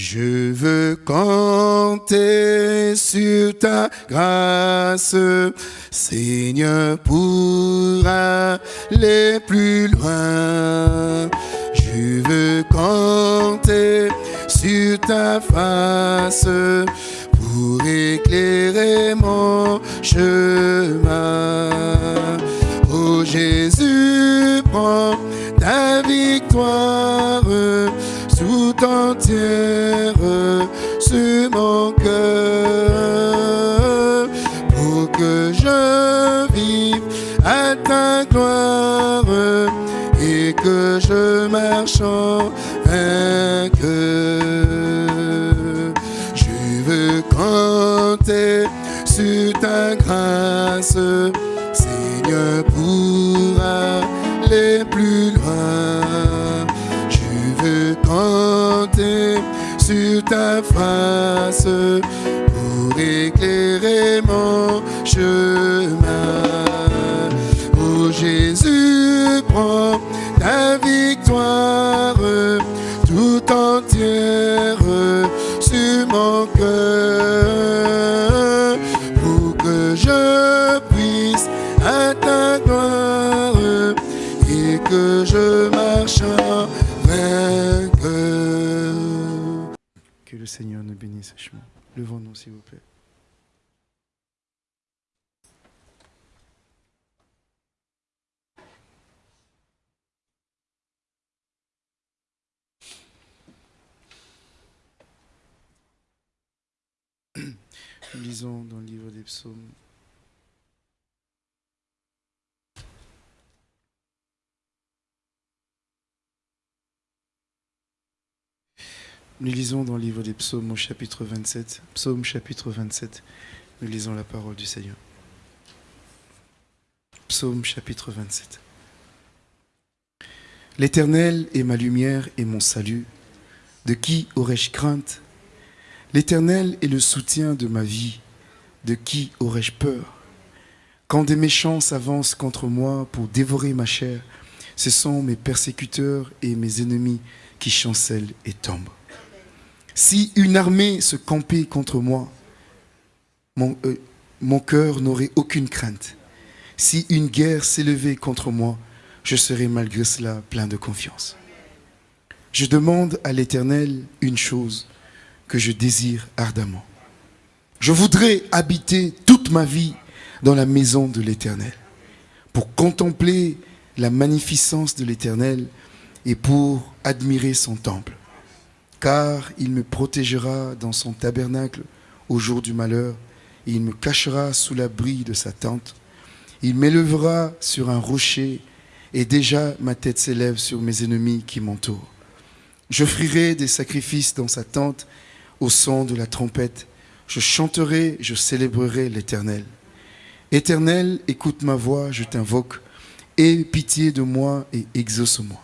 Je veux compter sur ta grâce, Seigneur, pour aller plus loin. Je veux compter sur ta face pour éclairer mon chemin. Oh Jésus, prends ta victoire entière sur mon cœur pour que je vive à ta gloire et que je marche en vainqueur. Je veux compter sur ta grâce, Seigneur, pour aller plus loin. Sur ta face pour éclairer mon chemin. Oh Jésus, prends ta victoire tout entière Seigneur nous bénisse. Levons-nous, s'il vous plaît. Lisons dans le livre des psaumes. Nous lisons dans le livre des psaumes au chapitre 27. Psaume chapitre 27. Nous lisons la parole du Seigneur. Psaume chapitre 27. L'Éternel est ma lumière et mon salut. De qui aurais-je crainte? L'Éternel est le soutien de ma vie. De qui aurais-je peur? Quand des méchants s'avancent contre moi pour dévorer ma chair, ce sont mes persécuteurs et mes ennemis qui chancellent et tombent. Si une armée se campait contre moi, mon, euh, mon cœur n'aurait aucune crainte. Si une guerre s'élevait contre moi, je serais malgré cela plein de confiance. Je demande à l'Éternel une chose que je désire ardemment. Je voudrais habiter toute ma vie dans la maison de l'Éternel, pour contempler la magnificence de l'Éternel et pour admirer son temple. Car il me protégera dans son tabernacle au jour du malheur, il me cachera sous l'abri de sa tente. Il m'élèvera sur un rocher, et déjà ma tête s'élève sur mes ennemis qui m'entourent. J'offrirai des sacrifices dans sa tente au son de la trompette. Je chanterai, je célébrerai l'Éternel. Éternel, écoute ma voix, je t'invoque. Aie pitié de moi et exauce-moi.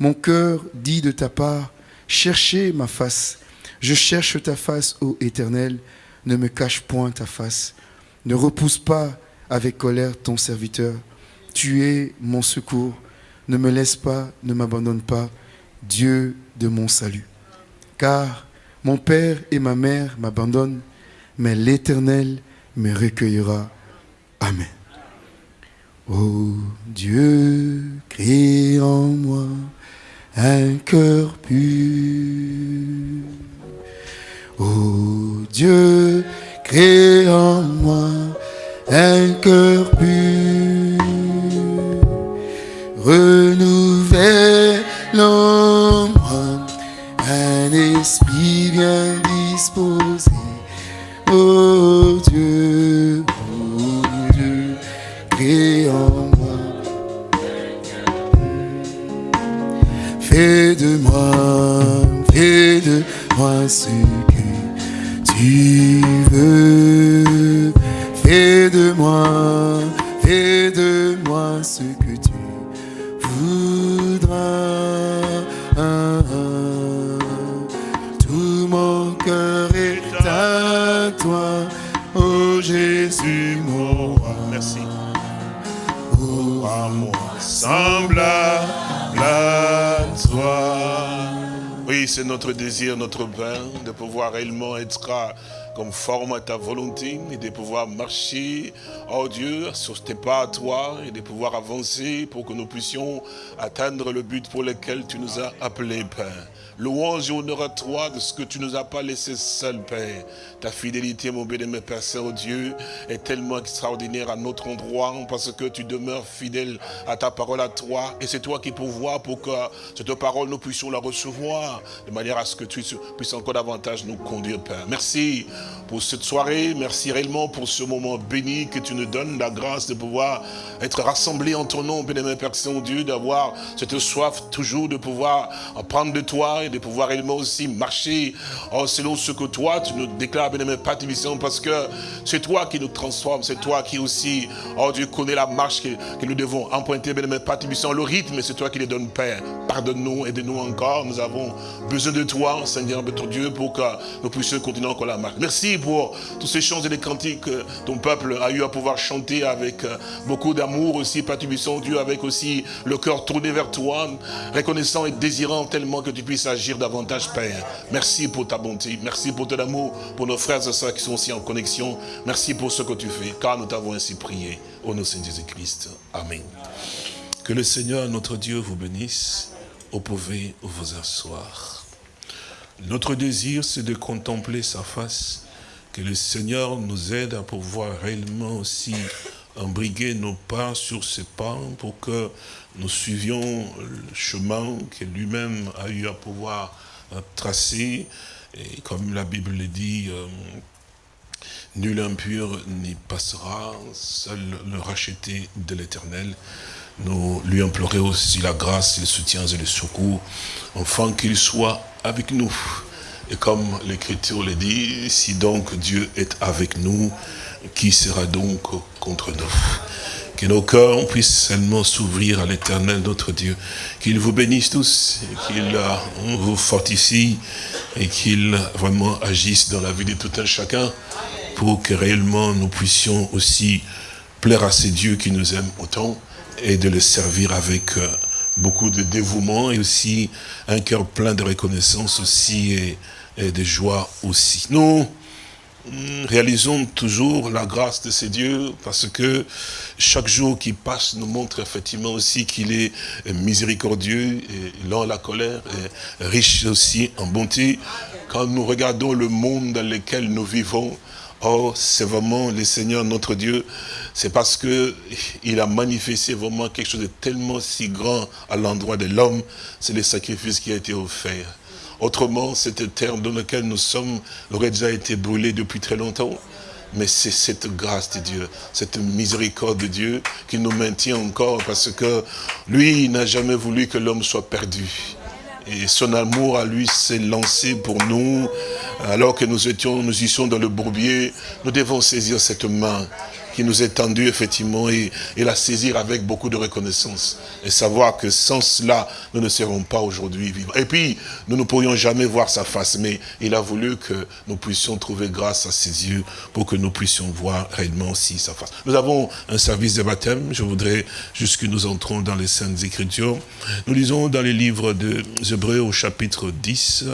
Mon cœur dit de ta part, cherchez ma face. Je cherche ta face, ô Éternel. Ne me cache point ta face. Ne repousse pas avec colère ton serviteur. Tu es mon secours. Ne me laisse pas, ne m'abandonne pas, Dieu de mon salut. Car mon père et ma mère m'abandonnent, mais l'Éternel me recueillera. Amen. Ô Dieu, crée en moi un cœur pur. Ô Dieu, crée en moi un cœur pur. Renouvelle Oui, c'est notre désir, notre Père, de pouvoir réellement être conforme à ta volonté et de pouvoir marcher, oh Dieu, sur tes pas à toi et de pouvoir avancer pour que nous puissions atteindre le but pour lequel tu nous as appelés, Père. Louange et honneur à toi de ce que tu nous as pas laissé seul, Père. Ta fidélité, mon bien-aimé Père Saint-Dieu, est tellement extraordinaire à notre endroit parce que tu demeures fidèle à ta parole à toi. Et c'est toi qui pourvois pour que cette parole, nous puissions la recevoir de manière à ce que tu puisses encore davantage nous conduire, Père. Merci pour cette soirée. Merci réellement pour ce moment béni que tu nous donnes, la grâce de pouvoir être rassemblés en ton nom, bien-aimé Père Saint-Dieu, d'avoir cette soif toujours de pouvoir apprendre de toi de pouvoir réellement aussi marcher selon ce que toi, tu nous déclares, bien-aimé Père parce que c'est toi qui nous transforme, c'est toi qui aussi, oh Dieu, connais la marche que, nous devons emprunter, bien-aimé Père le rythme, c'est toi qui les donnes, Père. Pardonne-nous, aide-nous encore, nous avons besoin de toi, Seigneur, notre Dieu, pour que nous puissions continuer encore la marche. Merci pour tous ces chants et les cantiques que ton peuple a eu à pouvoir chanter avec euh, beaucoup d'amour aussi, Père Dieu, avec aussi le cœur tourné vers toi, reconnaissant et désirant tellement que tu puisses agir davantage, Père. Merci pour ta bonté, merci pour ton amour, pour nos frères et sœurs qui sont aussi en connexion. Merci pour ce que tu fais, car nous t'avons ainsi prié. Au nom de Jésus-Christ. Amen. Que le Seigneur, notre Dieu, vous bénisse. Vous pouvez vous asseoir. Notre désir, c'est de contempler sa face. Que le Seigneur nous aide à pouvoir réellement aussi embriguer nos pas sur ses pas pour que nous suivions le chemin que lui-même a eu à pouvoir tracer. Et comme la Bible le dit, euh, nul impur n'y passera, seul le racheté de l'éternel. Nous lui implorons aussi la grâce, les soutiens et le secours, afin qu'il soit avec nous. Et comme l'Écriture le dit, si donc Dieu est avec nous, qui sera donc contre nous? Que nos cœurs puissent seulement s'ouvrir à l'éternel notre Dieu. Qu'il vous bénisse tous, qu'il euh, vous fortifie et qu'il vraiment agisse dans la vie de tout un chacun pour que réellement nous puissions aussi plaire à ces dieux qui nous aiment autant et de les servir avec euh, beaucoup de dévouement et aussi un cœur plein de reconnaissance aussi et, de joie aussi. Nous, réalisons toujours la grâce de ces dieux parce que chaque jour qui passe nous montre effectivement aussi qu'il est miséricordieux et lent la colère et riche aussi en bonté. Quand nous regardons le monde dans lequel nous vivons, oh, c'est vraiment le Seigneur notre Dieu, c'est parce que il a manifesté vraiment quelque chose de tellement si grand à l'endroit de l'homme, c'est le sacrifice qui a été offert. Autrement, cette terre dans laquelle nous sommes aurait déjà été brûlée depuis très longtemps. Mais c'est cette grâce de Dieu, cette miséricorde de Dieu qui nous maintient encore parce que lui, n'a jamais voulu que l'homme soit perdu. Et son amour à lui s'est lancé pour nous, alors que nous étions, nous y sommes dans le bourbier, nous devons saisir cette main qui nous est tendu effectivement et, la saisir avec beaucoup de reconnaissance. Et savoir que sans cela, nous ne serons pas aujourd'hui vivants. Et puis, nous ne pourrions jamais voir sa face, mais il a voulu que nous puissions trouver grâce à ses yeux pour que nous puissions voir réellement aussi sa face. Nous avons un service de baptême. Je voudrais juste que nous entrons dans les Saintes Écritures. Nous lisons dans les livres des Hébreux au chapitre 10.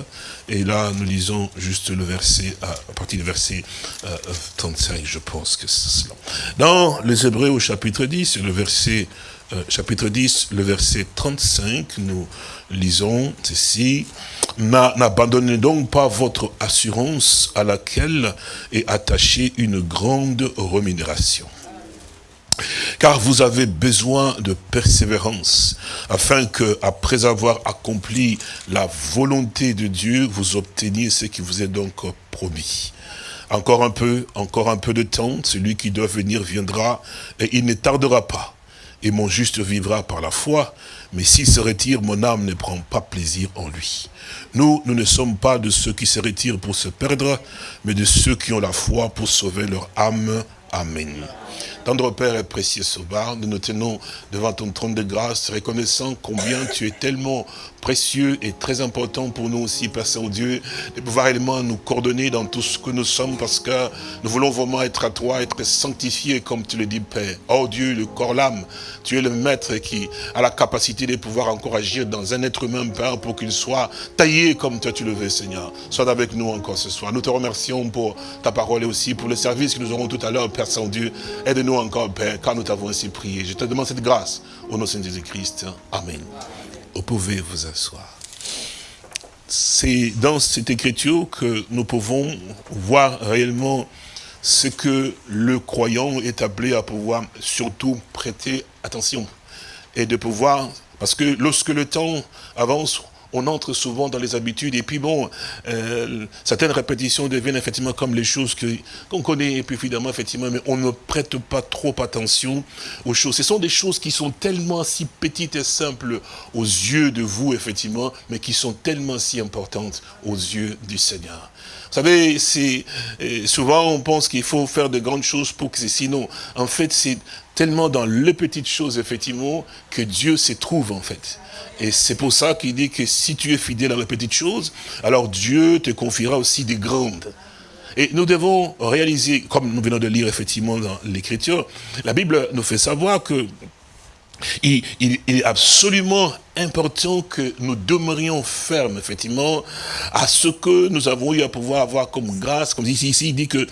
Et là, nous lisons juste le verset, à, partir du verset 35, euh, je pense que c'est cela. Dans les Hébreux au chapitre 10, le verset, euh, chapitre 10, le verset 35, nous lisons ceci. N'abandonnez donc pas votre assurance à laquelle est attachée une grande rémunération. Car vous avez besoin de persévérance, afin que, après avoir accompli la volonté de Dieu, vous obteniez ce qui vous est donc promis. Encore un peu, encore un peu de temps, celui qui doit venir viendra, et il ne tardera pas. Et mon juste vivra par la foi, mais s'il se retire, mon âme ne prend pas plaisir en lui. Nous, nous ne sommes pas de ceux qui se retirent pour se perdre, mais de ceux qui ont la foi pour sauver leur âme. Amen. Tendre Père et précieux Sauveur, nous nous tenons devant ton trône de grâce, reconnaissant combien tu es tellement précieux et très important pour nous aussi, Père Saint-Dieu, de pouvoir réellement nous coordonner dans tout ce que nous sommes, parce que nous voulons vraiment être à toi, être sanctifiés, comme tu le dis, Père. Oh Dieu, le corps, l'âme, tu es le maître qui a la capacité de pouvoir encore agir dans un être humain, Père, pour qu'il soit taillé comme toi tu le veux, Seigneur. Sois avec nous encore ce soir. Nous te remercions pour ta parole et aussi pour le service que nous aurons tout à l'heure, Père Saint-Dieu. Aide-nous encore, Père, car nous t'avons ainsi prié. Je te demande cette grâce au nom de Jésus-Christ. Amen. Vous pouvez vous asseoir. C'est dans cette écriture que nous pouvons voir réellement ce que le croyant est appelé à pouvoir surtout prêter attention. Et de pouvoir, parce que lorsque le temps avance, on entre souvent dans les habitudes, et puis bon, euh, certaines répétitions deviennent effectivement comme les choses qu'on connaît, et puis finalement, effectivement, mais on ne prête pas trop attention aux choses. Ce sont des choses qui sont tellement si petites et simples aux yeux de vous, effectivement, mais qui sont tellement si importantes aux yeux du Seigneur. Vous savez, c'est euh, souvent on pense qu'il faut faire de grandes choses pour que c'est sinon. En fait, c'est tellement dans les petites choses, effectivement, que Dieu se trouve, en fait. Et c'est pour ça qu'il dit que si tu es fidèle dans les petites choses, alors Dieu te confiera aussi des grandes. Et nous devons réaliser, comme nous venons de lire effectivement dans l'Écriture, la Bible nous fait savoir que il, est absolument important que nous demeurions fermes, effectivement, à ce que nous avons eu à pouvoir avoir comme grâce, comme ici, ici il dit que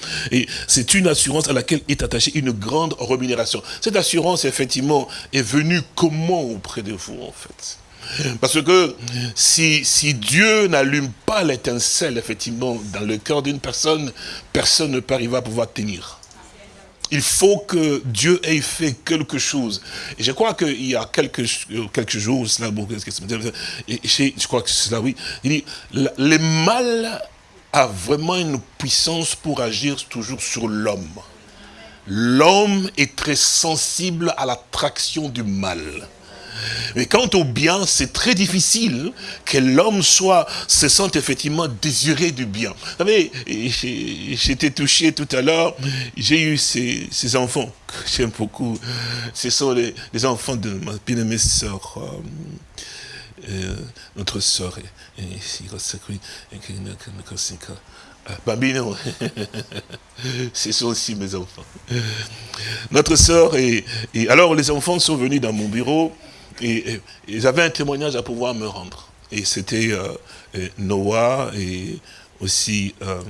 c'est une assurance à laquelle est attachée une grande rémunération. Cette assurance, effectivement, est venue comment auprès de vous, en fait? Parce que si, Dieu n'allume pas l'étincelle, effectivement, dans le cœur d'une personne, personne ne peut arriver à pouvoir tenir. Il faut que Dieu ait fait quelque chose. Et je crois qu'il y a quelques, quelques jours, cela, je crois que c'est cela, oui, il dit, le mal a vraiment une puissance pour agir toujours sur l'homme. L'homme est très sensible à l'attraction du mal. Mais quant au bien, c'est très difficile que l'homme soit, se sente effectivement désiré du bien. Vous savez, j'étais touché tout à l'heure, j'ai eu ces, enfants que j'aime beaucoup. Ce sont les, enfants de ma bien-aimée sœur, euh, euh, notre sœur. Bambino, ce sont aussi mes enfants. Notre sœur, et alors les enfants sont venus dans mon bureau, et, avaient un témoignage à pouvoir me rendre. Et c'était euh, Noah et aussi euh,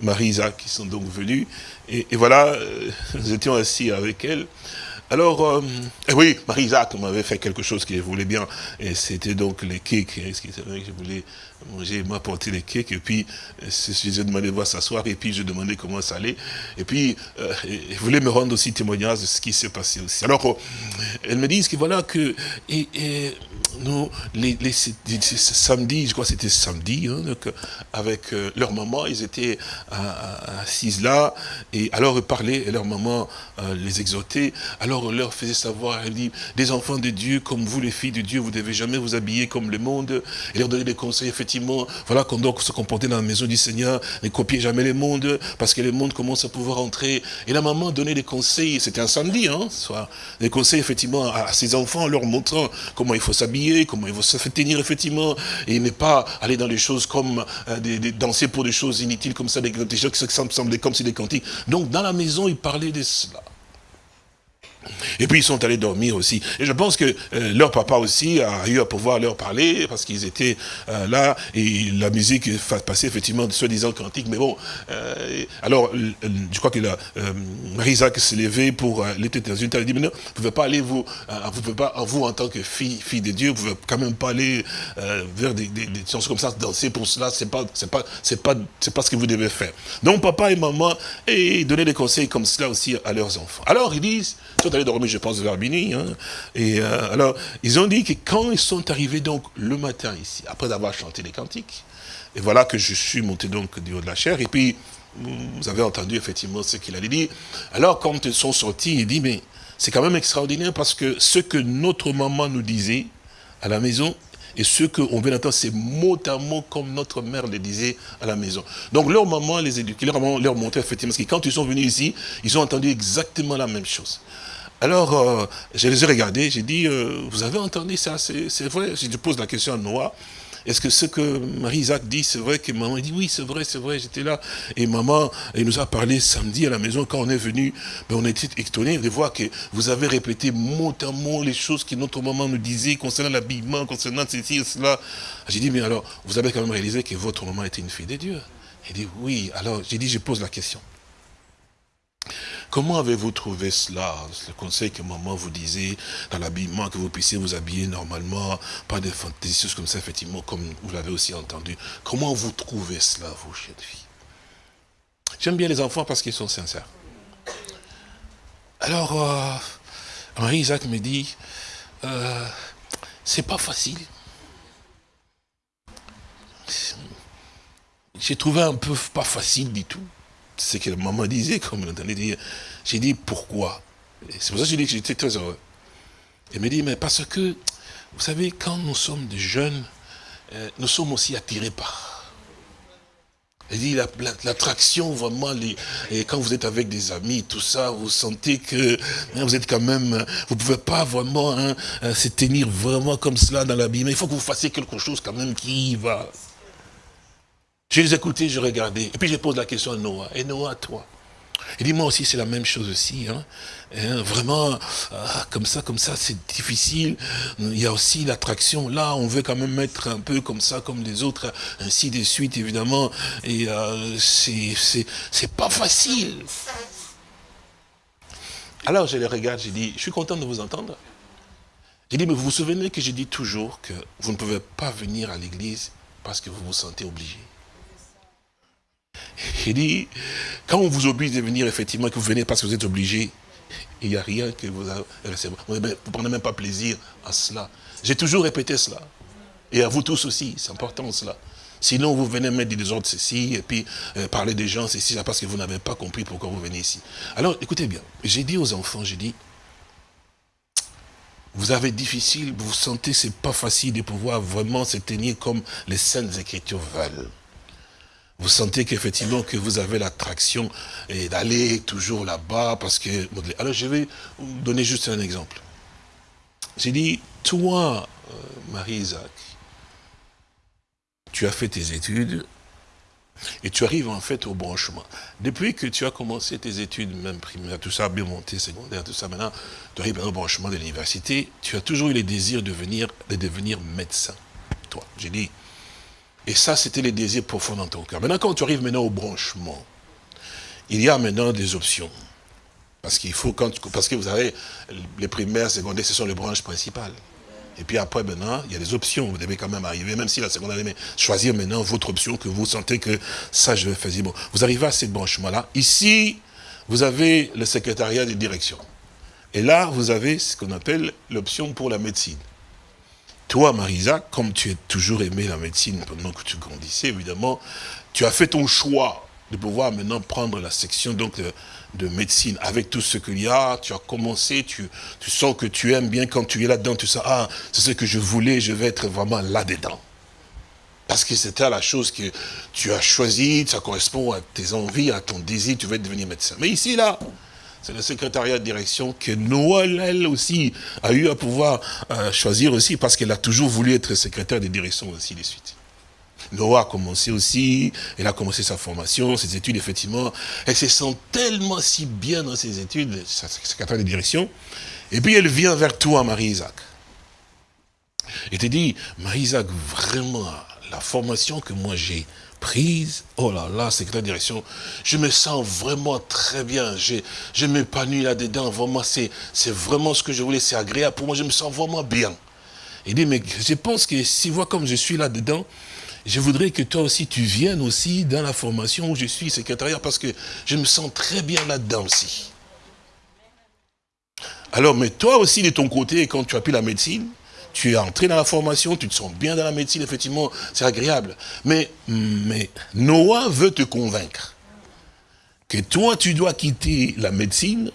Marie-Isa qui sont donc venus. Et, voilà, euh, nous étions assis avec elle. Alors, eh oui, Marie-Isaac m'avait fait quelque chose qu'elle voulait bien, et c'était donc les cakes, hein, ce que je voulais manger, m'a apporté les cakes, et puis je ai demandé de voir s'asseoir, et puis je demandais comment ça allait, et puis euh, elle voulait me rendre aussi témoignage de ce qui s'est passé aussi. Alors, euh, elle me dit que voilà que, et, nous, les, les, samedi, je crois que c'était samedi, hein, avec euh, leur maman, ils étaient assises là, et alors ils parlaient, et leur maman les exhortait, alors on leur faisait savoir, elle dit, des enfants de Dieu, comme vous les filles de Dieu, vous devez jamais vous habiller comme le monde, et leur donner des conseils, effectivement, voilà qu'on doit se comporter dans la maison du Seigneur, ne copier jamais le monde, parce que le monde commence à pouvoir entrer. Et la maman donnait des conseils, c'était un samedi, hein, soit des conseils effectivement à, ses enfants, en leur montrant comment il faut s'habiller, comment il faut se tenir effectivement, et ne pas aller dans les choses comme euh, danser pour des choses inutiles comme ça, des, choses qui semblaient comme si des cantiques. Donc dans la maison, il parlait de cela. Et puis ils sont allés dormir aussi. Et je pense que euh, leur papa aussi a eu à pouvoir leur parler, parce qu'ils étaient euh, là, et la musique passait effectivement soi-disant cantique, mais bon, euh, alors je crois que la, Marie-Isaac s'est levée pour aller dans une table, elle dit, mais non, vous ne pouvez pas aller, vous, vous pouvez pas, vous en tant que fille, fille de Dieu, vous ne pouvez quand même pas aller vers des, des, choses comme ça, danser pour cela, pas, c'est pas, pas, pas ce que vous devez faire. Donc papa et maman, et donnaient des conseils comme cela aussi à leurs enfants. Alors ils disent, dormir, je pense, vers minuit. Hein. Et euh, alors, ils ont dit que quand ils sont arrivés donc le matin ici, après avoir chanté les cantiques, et voilà que je suis monté donc du haut de la chair, et puis vous avez entendu effectivement ce qu'il allait dire. Alors, quand ils sont sortis, il dit, mais c'est quand même extraordinaire parce que ce que notre maman nous disait à la maison, Et ce qu'on vient d'entendre, c'est mot à mot comme notre mère le disait à la maison. Donc leur maman les éduquait, leur maman leur montrait effectivement, parce que quand ils sont venus ici, ils ont entendu exactement la même chose. Alors, euh, je les ai regardés, j'ai dit, euh, vous avez entendu ça, c'est vrai? Je pose la question à Noah, est-ce que ce que Marie-Isaac dit, c'est vrai que maman dit, oui, c'est vrai, c'est vrai, j'étais là. Et maman, elle nous a parlé samedi à la maison, quand on est venu, ben, on était étonnés de voir que vous avez répété mot à mot les choses que notre maman nous disait concernant l'habillement, concernant ceci et cela. J'ai dit, mais alors, vous avez quand même réalisé que votre maman était une fille de Dieu? Elle dit, oui. Alors, j'ai dit, je pose la question. Comment avez-vous trouvé cela? Le conseil que maman vous disait dans l'habillement, que vous puissiez vous habiller normalement, pas de fantaisies, comme ça, effectivement, comme vous l'avez aussi entendu. Comment vous trouvez cela, vous, chères filles J'aime bien les enfants parce qu'ils sont sincères. Alors, euh, Marie-Isaac me dit, euh, c'est pas facile. J'ai trouvé un peu pas facile du tout ce que la maman disait, comme vous l'entendez dire. J'ai dit, pourquoi C'est pour ça que j'ai dit que j'étais très heureux. Elle me dit, mais parce que, vous savez, quand nous sommes des jeunes, euh, nous sommes aussi attirés par. Elle dit, l'attraction, vraiment, et quand vous êtes avec des amis, tout ça, vous sentez que hein, vous êtes quand même, vous ne pouvez pas vraiment hein, euh, se tenir vraiment comme cela dans la mais il faut que vous fassiez quelque chose quand même qui va. Je les écoutais, je regardais. Et puis je pose la question à Noah. Et Noah, toi? Il dit, moi aussi, c'est la même chose aussi. Hein. hein vraiment, ah, comme ça, comme ça, c'est difficile. Il y a aussi l'attraction. Là, on veut quand même mettre un peu comme ça, comme les autres, ainsi de suite, évidemment. Et euh, c'est pas facile. Alors, je les regarde, je dis, je suis content de vous entendre. J'ai dit, mais vous vous souvenez que je dis toujours que vous ne pouvez pas venir à l'église parce que vous vous sentez obligé. Il dit, quand on vous oblige de venir, effectivement, que vous venez parce que vous êtes obligé, il n'y a rien que vous... Vous ne prenez même pas plaisir à cela. J'ai toujours répété cela. Et à vous tous aussi, c'est important cela. Sinon, vous venez mettre des ordres ceci, et puis euh, parler des gens ceci, parce que vous n'avez pas compris pourquoi vous venez ici. Alors, écoutez bien, j'ai dit aux enfants, j'ai dit, vous avez difficile, vous sentez c'est pas facile de pouvoir vraiment se tenir comme les saintes écritures veulent vous sentez qu'effectivement que vous avez l'attraction d'aller toujours là-bas parce que... Alors je vais vous donner juste un exemple. J'ai dit, toi, euh, Marie-Isaac, tu as fait tes études et tu arrives en fait au branchement. Depuis que tu as commencé tes études, même primaires, tout ça, bien monté, secondaire, tout ça, maintenant, tu arrives au branchement de l'université, tu as toujours eu le désir de, de devenir médecin. Toi, j'ai dit, et ça, c'était les désirs profonds dans ton cœur. Maintenant, quand tu arrives maintenant au branchement, il y a maintenant des options. Parce qu'il faut, quand, parce que vous avez les primaires, secondaires, ce sont les branches principales. Et puis après, maintenant, il y a des options. Vous devez quand même arriver, même si la secondaire, mais choisir maintenant votre option que vous sentez que ça, je vais faire. Vous arrivez à ce branchement-là. Ici, vous avez le secrétariat de direction. Et là, vous avez ce qu'on appelle l'option pour la médecine. Toi, Marisa, comme tu as toujours aimé la médecine pendant que tu grandissais, évidemment, tu as fait ton choix de pouvoir maintenant prendre la section de, médecine avec tout ce qu'il y a. Tu as commencé, tu, tu sens que tu aimes bien quand tu es là-dedans, tu sens, ah, c'est ce que je voulais, je vais être vraiment là-dedans. Parce que c'était la chose que tu as choisie, ça correspond à tes envies, à ton désir, tu veux devenir médecin. Mais ici, là, c'est le secrétariat de direction que Noël, elle aussi, a eu à pouvoir euh, choisir aussi, parce qu'elle a toujours voulu être secrétaire de direction aussi de suite. Noah a commencé aussi, elle a commencé sa formation, ses études, effectivement. Elle se sent tellement si bien dans ses études, sa secrétaire de direction. Et puis elle vient vers toi, Marie-Isaac. Et te dit, Marie-Isaac, vraiment, la formation que moi j'ai prise, oh là là, c'est la direction, je me sens vraiment très bien, je, je m'épanouis là-dedans, vraiment, c'est vraiment ce que je voulais, c'est agréable pour moi, je me sens vraiment bien. Il dit, mais je pense que si vois comme je suis là-dedans, je voudrais que toi aussi tu viennes aussi dans la formation où je suis secrétaire, parce que je me sens très bien là-dedans aussi. Alors, mais toi aussi de ton côté, quand tu as pris la médecine, tu es entré dans la formation, tu te sens bien dans la médecine, effectivement, c'est agréable. Mais, mais Noah veut te convaincre que toi, tu dois quitter la médecine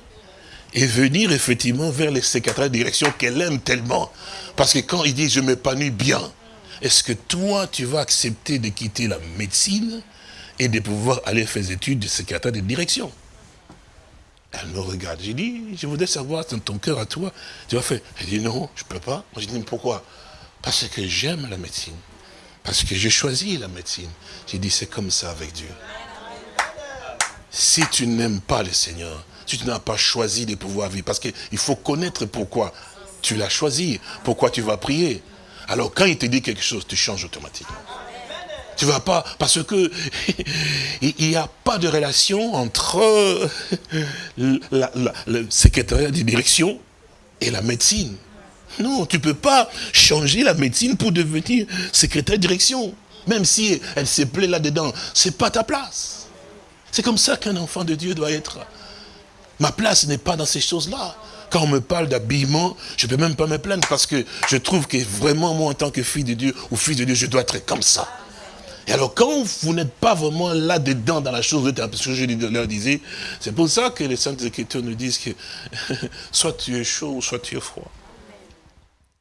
et venir effectivement vers les secrétaires de direction qu'elle aime tellement. Parce que quand il dit « je m'épanouis bien », est-ce que toi, tu vas accepter de quitter la médecine et de pouvoir aller faire des études de secrétaire de direction? Elle me regarde, j'ai dit, je voudrais savoir dans ton cœur à toi, tu vas faire. Elle dit non, je ne peux pas. Moi, je dis, pourquoi? Parce que j'aime la médecine. Parce que j'ai choisi la médecine. J'ai dit, c'est comme ça avec Dieu. Si tu n'aimes pas le Seigneur, si tu n'as pas choisi de pouvoir vivre, parce qu'il faut connaître pourquoi tu l'as choisi, pourquoi tu vas prier. Alors quand il te dit quelque chose, tu changes automatiquement. Tu vas pas, parce que il n'y a pas de relation entre le secrétariat de direction et la médecine. Non, tu ne peux pas changer la médecine pour devenir secrétaire de direction. Même si elle se plaît là-dedans, ce n'est pas ta place. C'est comme ça qu'un enfant de Dieu doit être. Ma place n'est pas dans ces choses-là. Quand on me parle d'habillement, je ne peux même pas me plaindre parce que je trouve que vraiment, moi, en tant que fille de Dieu ou fils de Dieu, je dois être comme ça. Et alors, quand vous n'êtes pas vraiment là-dedans, dans la chose, parce que je leur disais, c'est pour ça que les Saintes Écritures nous disent que soit tu es chaud, ou soit tu es froid.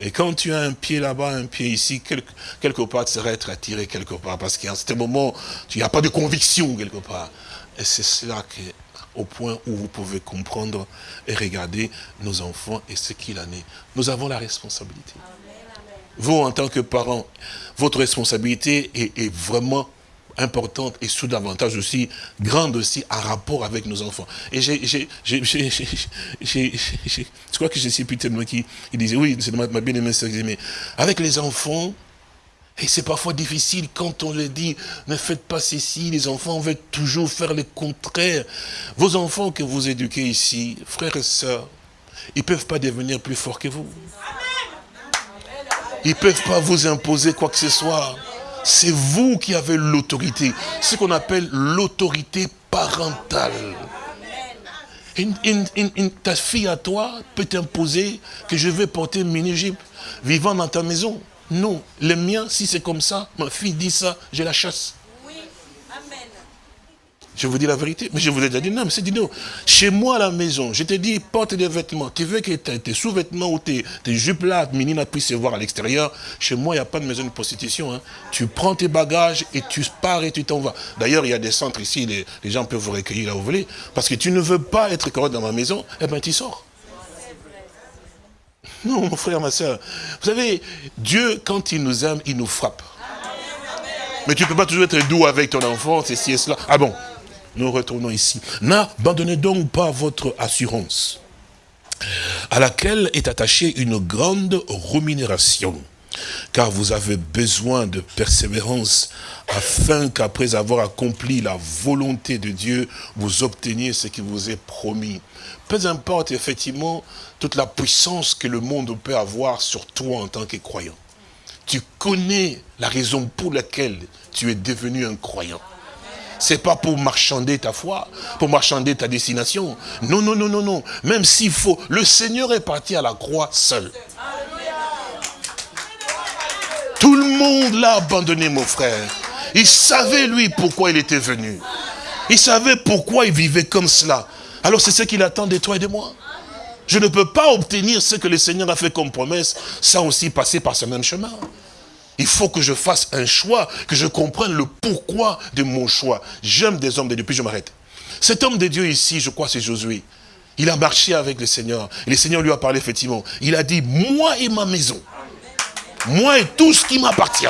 Et quand tu as un pied là-bas, un pied ici, quelque, quelque part, tu serais être attiré quelque part. Parce qu'à ce moment, il n'y a pas de conviction quelque part. Et c'est cela qui est au point où vous pouvez comprendre et regarder nos enfants et ce qu'il en est. Nous avons la responsabilité. Vous, en tant que parents, votre responsabilité est, est vraiment importante et sous davantage aussi, grande aussi, en rapport avec nos enfants. Et j'ai, je crois que j'ai plus tellement qui il disait, oui, c'est ma, ma bien-aimée mais avec les enfants, et c'est parfois difficile quand on leur dit, ne faites pas ceci, les enfants veulent toujours faire le contraire. Vos enfants que vous éduquez ici, frères et sœurs, ils ne peuvent pas devenir plus forts que vous. Ils ne peuvent pas vous imposer quoi que ce soit. C'est vous qui avez l'autorité. Ce qu'on appelle l'autorité parentale. ta fille à toi peut t'imposer que je vais porter une vivant dans ta maison. Non, le mien, si c'est comme ça, ma fille dit ça, je la chasse. Je vous dis la vérité. Mais je vous ai déjà dit non, mais c'est dit non. Chez moi à la maison, je te dis, porte des vêtements. Tu veux que tes, sous-vêtements ou tes, jupes là, Minina puisse se voir à l'extérieur? Chez moi, il n'y a pas de maison de prostitution. Hein. Tu prends tes bagages et tu pars et tu t'en vas. D'ailleurs, il y a des centres ici, les, gens peuvent vous recueillir là où vous voulez. Parce que tu ne veux pas être correct dans ma maison, eh bien tu sors. Non, mon frère, ma soeur. Vous savez, Dieu, quand il nous aime, il nous frappe. Mais tu ne peux pas toujours être doux avec ton enfant, ceci et cela. Ah bon? Nous retournons ici. N'abandonnez donc pas votre assurance, à laquelle est attachée une grande rémunération, car vous avez besoin de persévérance, afin qu'après avoir accompli la volonté de Dieu, vous obteniez ce qui vous est promis. Peu importe effectivement toute la puissance que le monde peut avoir sur toi en tant que croyant. Tu connais la raison pour laquelle tu es devenu un croyant c'est pas pour marchander ta foi, pour marchander ta destination. Non, non, non, non, non. Même s'il faut, le Seigneur est parti à la croix seul. Tout le monde l'a abandonné, mon frère. Il savait, lui, pourquoi il était venu. Il savait pourquoi il vivait comme cela. Alors c'est ce qu'il attend de toi et de moi. Je ne peux pas obtenir ce que le Seigneur a fait comme promesse sans aussi passer par ce même chemin. Il faut que je fasse un choix, que je comprenne le pourquoi de mon choix. J'aime des hommes de Dieu, puis je m'arrête. Cet homme de Dieu ici, je crois c'est Josué. Il a marché avec le Seigneur. Le Seigneur lui a parlé effectivement. Il a dit, moi et ma maison. Moi et tout ce qui m'appartient.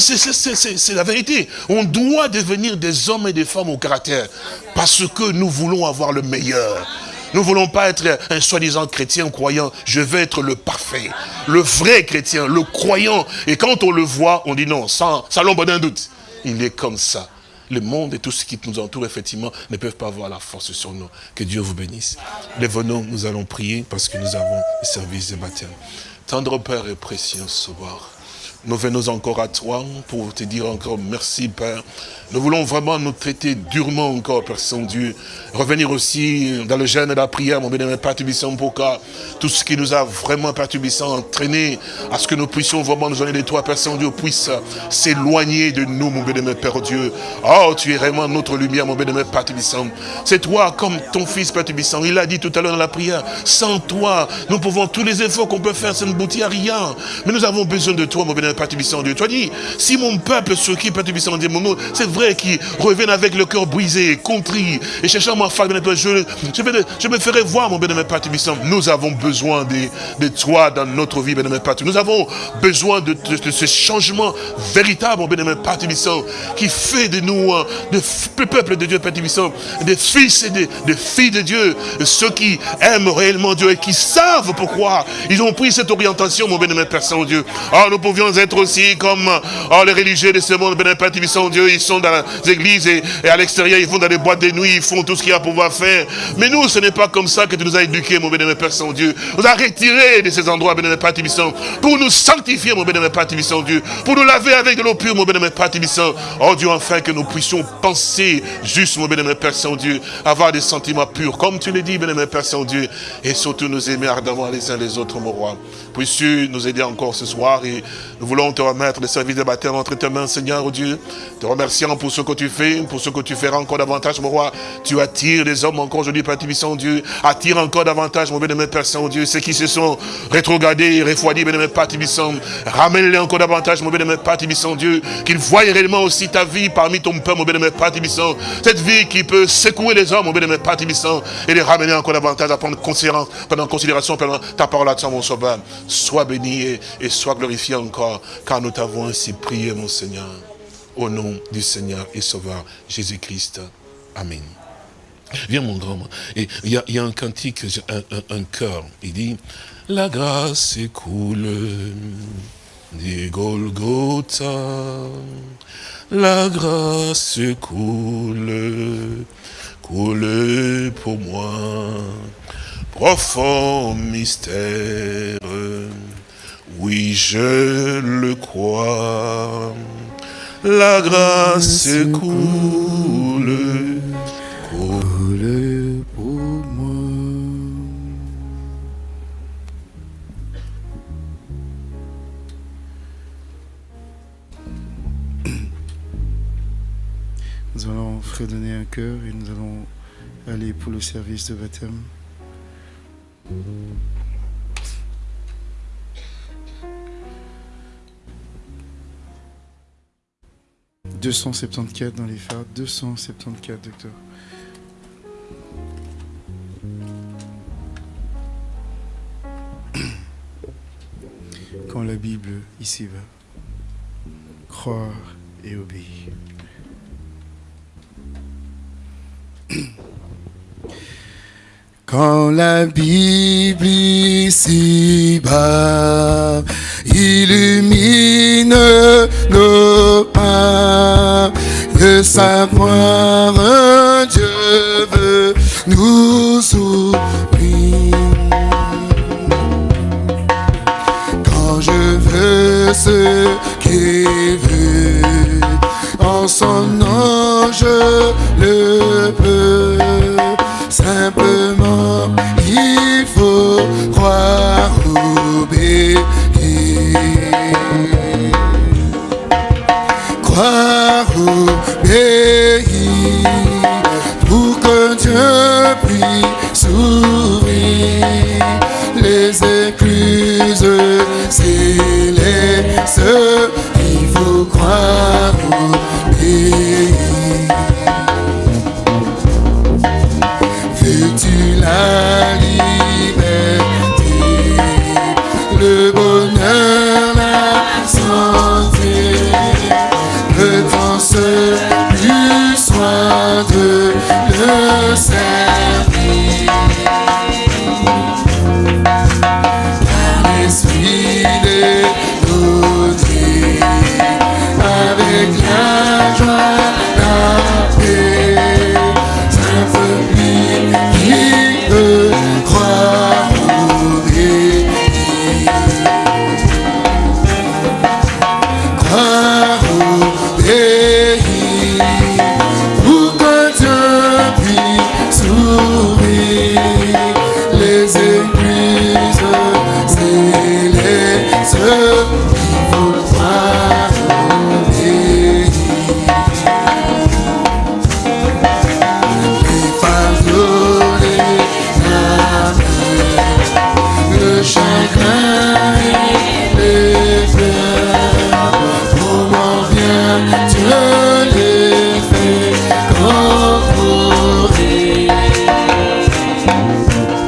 C'est la vérité. On doit devenir des hommes et des femmes au caractère. Parce que nous voulons avoir le meilleur. Nous ne voulons pas être un soi-disant chrétien croyant. Je veux être le parfait, le vrai chrétien, le croyant. Et quand on le voit, on dit non, sans, sans l'ombre d'un doute. Il est comme ça. Le monde et tout ce qui nous entoure, effectivement, ne peuvent pas avoir la force sur nous. Que Dieu vous bénisse. Les venons, nous allons prier parce que nous avons le service de baptême. Tendre Père et précieux Sauveur, nous venons encore à toi pour te dire encore merci, Père. Nous voulons vraiment nous traiter durement encore, Père Saint-Dieu. Revenir aussi dans le jeûne et la prière, mon bénémoine Père Tubissant, pour tout ce qui nous a vraiment, Père Tubissant, entraîné à ce que nous puissions vraiment nous donner de toi, Père Saint-Dieu, puisse s'éloigner de nous, mon bénémoine Père Dieu. Oh, tu es vraiment notre lumière, mon bénémoine Père Tubissant. C'est toi, comme ton fils, Père Tubissant. Il a dit tout à l'heure dans la prière, sans toi, nous pouvons tous les efforts qu'on peut faire, ça ne boutit à rien. Mais nous avons besoin de toi, mon bénémoine Père Tibissant Dieu. As dit, si mon peuple, ceux qui, Père Tibissant Dieu, c'est vrai qu'ils reviennent avec le cœur brisé, contrit, et cherchant ma femme, je, je, me ferai voir, mon Tibissant. Nous avons besoin de, de toi dans notre vie, Père Nous avons besoin de, de, ce changement véritable, mon Tibissant, qui fait de nous, hein, de peuple de Dieu, Tibissant, des fils et des, filles de Dieu, ceux qui aiment réellement Dieu et qui savent pourquoi ils ont pris cette orientation, mon bénémoine Père Saint-Dieu. Oh, nous pouvions être aussi comme oh, les religieux de ce monde, bénémoine Père Saint-Dieu, ils sont dans les églises et, à l'extérieur, ils vont dans les boîtes de nuit, ils font tout ce qu'il y a à pouvoir faire. Mais nous, ce n'est pas comme ça que tu nous as éduqués, mon bénémoine Père Saint-Dieu. Nous a retirés de ces endroits, bénémoine Père pour nous sanctifier, mon bénémoine Père Saint-Dieu, pour nous laver avec de l'eau pure, mon bénémoine Père Oh Dieu, enfin que nous puissions penser juste, mon bénémoine Père Saint-Dieu, avoir des sentiments purs, comme tu le dis, bénémoine Père Saint-Dieu, et surtout nous aimer ardemment les uns les autres, mon roi. Puisses-tu nous aider encore ce soir et nous voulons te remettre le service de baptême entre tes mains, Seigneur, Dieu. Te remerciant pour ce que tu fais, pour ce que tu feras encore davantage, mon roi. Tu attires les hommes encore aujourd'hui, Père Tibissant, Dieu. Attire encore davantage, mon bénémoine Père Saint-Dieu, ceux qui se sont rétrogradés, refroidis, bénémoine Père Tibissant. Ramène-les encore davantage, mon bénémoine Père Tibissant, Dieu. Qu'ils voient réellement aussi ta vie parmi ton peuple, mon bénémoine Père Tibissant. Cette vie qui peut secouer les hommes, mon bénémoine Père Tibissant, et les ramener encore davantage à prendre pendant considération pendant ta parole à toi, mon sauveur. Sois béni et, sois glorifié encore, car nous t'avons ainsi prié, mon Seigneur. Au nom du Seigneur et Sauveur Jésus-Christ. Amen. Viens mon grand. Et il y, a un cantique, un, un, cœur. Il dit, la grâce coule du Golgotha. La grâce coule, coule pour moi profond mystère, oui je le crois, la grâce coule, coule pour moi. Nous allons fredonner un cœur et nous allons aller pour le service de baptême. 274 dans les phares, 274 docteur. Quand la Bible ici va, croire et obéir. Quand la Bible ici-bas illumine nos pas, de savoir Dieu veut nous ouvrir. Quand je veux ce qu'il veut, en son nom je le peux simplement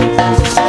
les églises,